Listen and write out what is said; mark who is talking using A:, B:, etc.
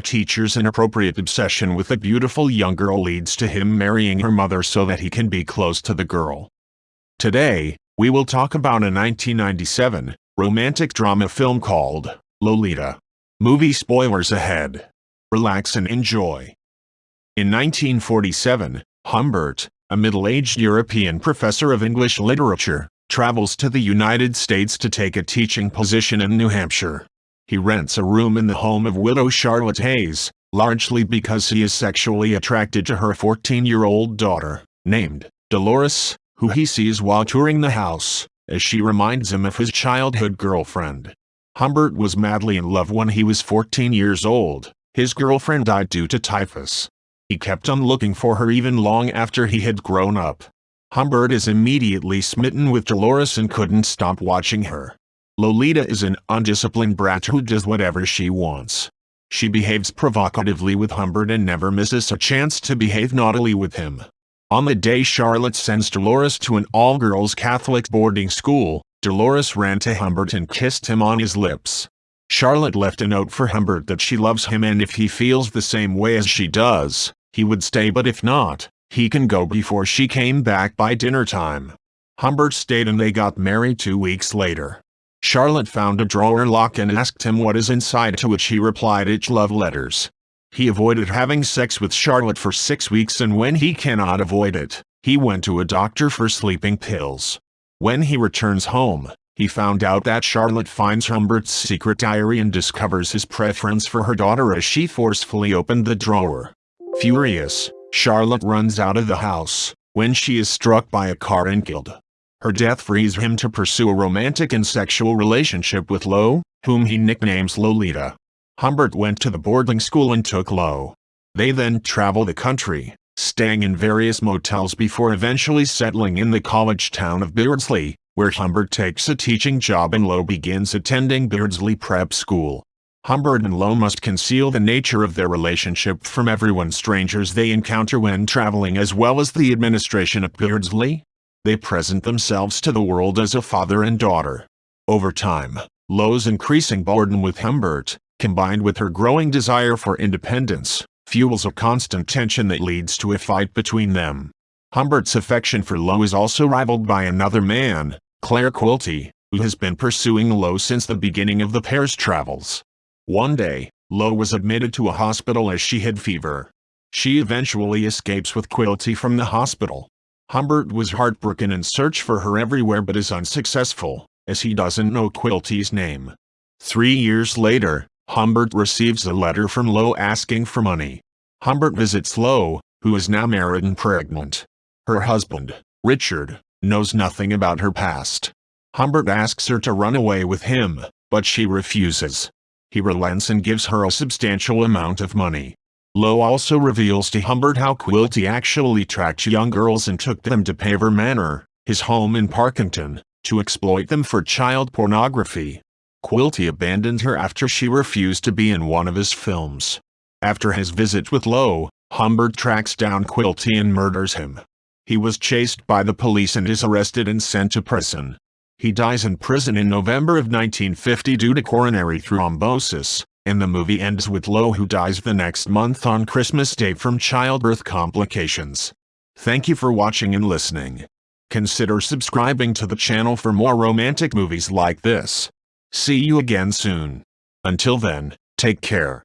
A: A teacher's inappropriate obsession with a beautiful young girl leads to him marrying her mother so that he can be close to the girl. Today, we will talk about a 1997 romantic drama film called Lolita. Movie spoilers ahead. Relax and enjoy. In 1947, Humbert, a middle-aged European professor of English literature, travels to the United States to take a teaching position in New Hampshire. He rents a room in the home of widow Charlotte Haze, largely because he is sexually attracted to her 14-year-old daughter, named Dolores, who he sees while touring the house, as she reminds him of his childhood girlfriend. Humbert was madly in love when he was 14 years old. His girlfriend died due to typhus. He kept on looking for her even long after he had grown up. Humbert is immediately smitten with Dolores and couldn't stop watching her. Lolita is an undisciplined brat who does whatever she wants. She behaves provocatively with Humbert and never misses a chance to behave naughtily with him. On the day Charlotte sends Dolores to an all-girls Catholic boarding school, Dolores ran to Humbert and kissed him on his lips. Charlotte left a note for Humbert that she loves him and if he feels the same way as she does, he would stay but if not, he can go before she came back by dinner time. Humbert stayed and they got married two weeks later. Charlotte found a drawer lock and asked him what is inside to which he replied it's love letters. He avoided having sex with Charlotte for six weeks and when he cannot avoid it, he went to a doctor for sleeping pills. When he returns home, he found out that Charlotte finds Humbert's secret diary and discovers his preference for her daughter as she forcefully opened the drawer. Furious, Charlotte runs out of the house, when she is struck by a car and killed. Her death frees him to pursue a romantic and sexual relationship with Lo, whom he nicknames Lolita. Humbert went to the boarding school and took Lo. They then travel the country, staying in various motels before eventually settling in the college town of Beardsley, where Humbert takes a teaching job and Lo begins attending Beardsley Prep School. Humbert and Lo must conceal the nature of their relationship from everyone strangers they encounter when traveling as well as the administration of Beardsley. They present themselves to the world as a father and daughter. Over time, Lo's increasing boredom with Humbert, combined with her growing desire for independence, fuels a constant tension that leads to a fight between them. Humbert's affection for Lo is also rivaled by another man, Clare Quilty, who has been pursuing Lo since the beginning of the pair's travels. One day, Lo was admitted to a hospital as she had fever. She eventually escapes with Quilty from the hospital. Humbert was heartbroken and searched for her everywhere but is unsuccessful, as he doesn't know Quilty's name. Three years later, Humbert receives a letter from Lo asking for money. Humbert visits Lo, who is now married and pregnant. Her husband, Richard, knows nothing about her past. Humbert asks her to run away with him, but she refuses. He relents and gives her a substantial amount of money. Lo also reveals to Humbert how Quilty actually tracked young girls and took them to Pavor Manor, his home in Parkington, to exploit them for child pornography. Quilty abandoned her after she refused to be in one of his films. After his visit with Lo, Humbert tracks down Quilty and murders him. He was chased by the police and is arrested and sent to prison. He dies in prison in November of 1950 due to coronary thrombosis, and the movie ends with Lo who dies the next month on Christmas Day from childbirth complications. Thank you for watching and listening. Consider subscribing to the channel for more romantic movies like this. See you again soon. Until then, take care.